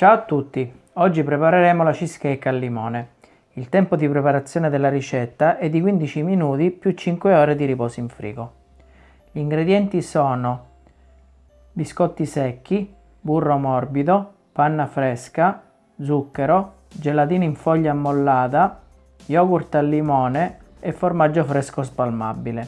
Ciao a tutti! Oggi prepareremo la cheesecake al limone. Il tempo di preparazione della ricetta è di 15 minuti più 5 ore di riposo in frigo. Gli ingredienti sono biscotti secchi, burro morbido, panna fresca, zucchero, gelatina in foglia ammollata, yogurt al limone e formaggio fresco spalmabile.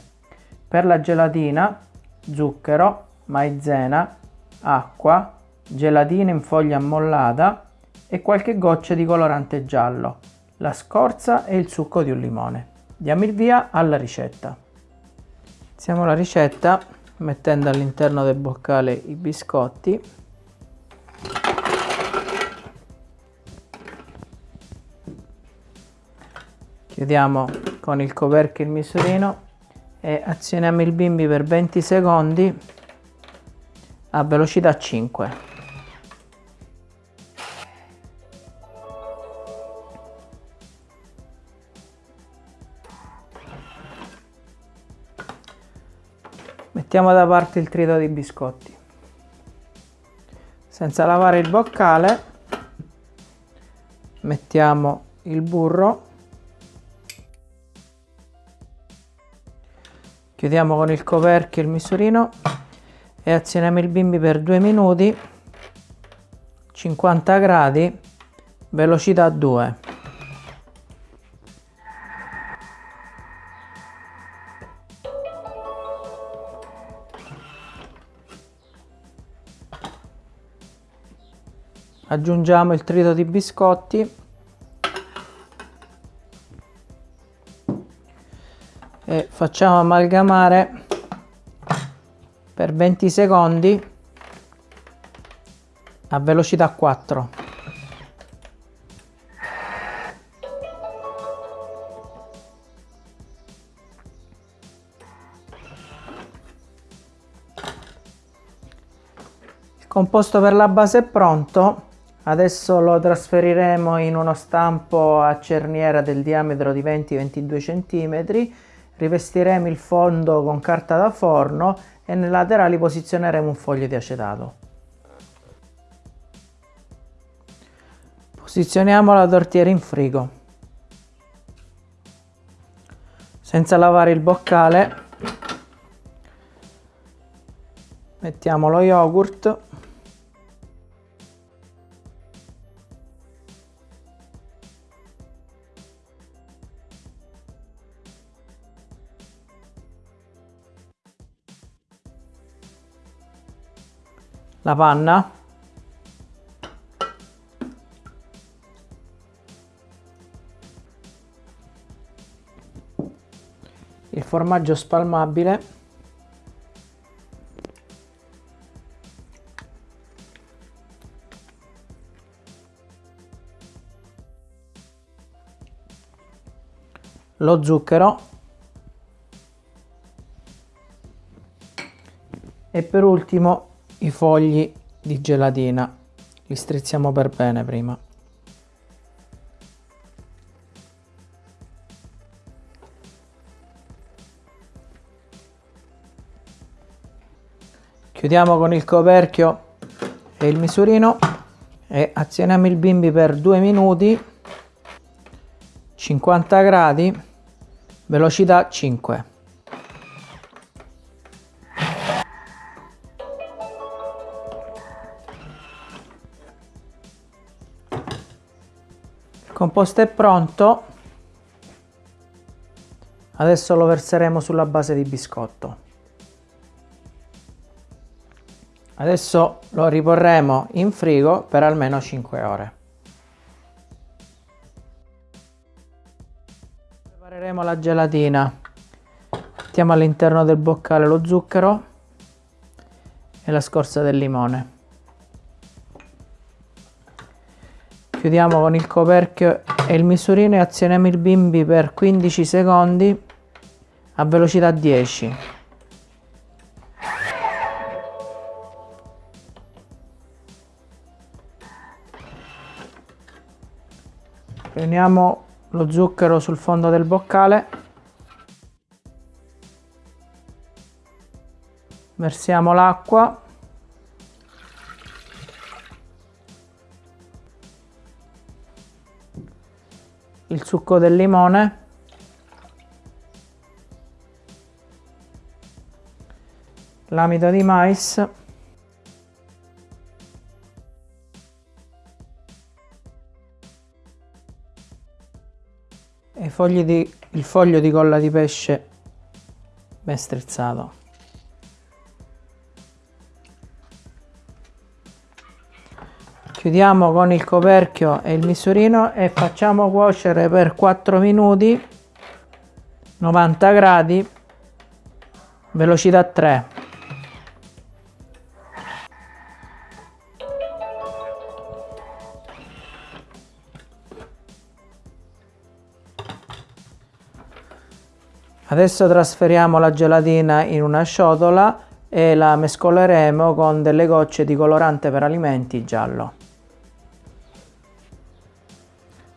Per la gelatina, zucchero, maizena, acqua, gelatina in foglia ammollata e qualche goccia di colorante giallo, la scorza e il succo di un limone. Diamo il via alla ricetta. Iniziamo la ricetta mettendo all'interno del boccale i biscotti chiudiamo con il coperchio il misurino e azioniamo il bimbi per 20 secondi a velocità 5 mettiamo da parte il trito di biscotti. Senza lavare il boccale mettiamo il burro. Chiudiamo con il coperchio il misurino e azioniamo il bimbi per due minuti 50 gradi velocità 2 aggiungiamo il trito di biscotti. E facciamo amalgamare per 20 secondi a velocità 4 il composto per la base è pronto Adesso lo trasferiremo in uno stampo a cerniera del diametro di 20-22 cm, rivestiremo il fondo con carta da forno e nei laterali posizioneremo un foglio di acetato. Posizioniamo la tortiera in frigo. Senza lavare il boccale mettiamo lo yogurt la panna. Il formaggio spalmabile. Lo zucchero. E per ultimo i fogli di gelatina. Li strizziamo per bene prima. Chiudiamo con il coperchio e il misurino e azioniamo il bimbi per due minuti 50 gradi velocità 5 composto è pronto. Adesso lo verseremo sulla base di biscotto. Adesso lo riporremo in frigo per almeno 5 ore. Prepareremo la gelatina. Mettiamo all'interno del boccale lo zucchero e la scorza del limone chiudiamo con il coperchio e il misurino e azioniamo il bimbi per 15 secondi a velocità 10 prendiamo lo zucchero sul fondo del boccale. Versiamo l'acqua il succo del limone. L'amido di mais. E di, il foglio di colla di pesce ben strizzato chiudiamo con il coperchio e il misurino e facciamo cuocere per 4 minuti 90 gradi velocità 3 adesso trasferiamo la gelatina in una ciotola e la mescoleremo con delle gocce di colorante per alimenti giallo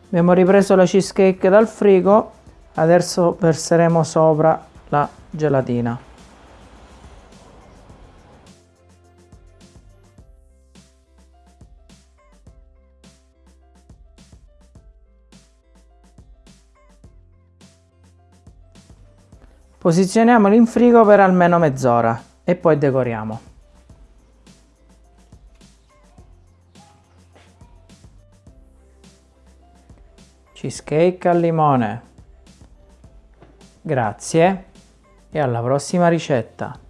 abbiamo ripreso la cheesecake dal frigo adesso verseremo sopra la gelatina. Posizioniamolo in frigo per almeno mezz'ora e poi decoriamo cheesecake al limone. Grazie e alla prossima ricetta.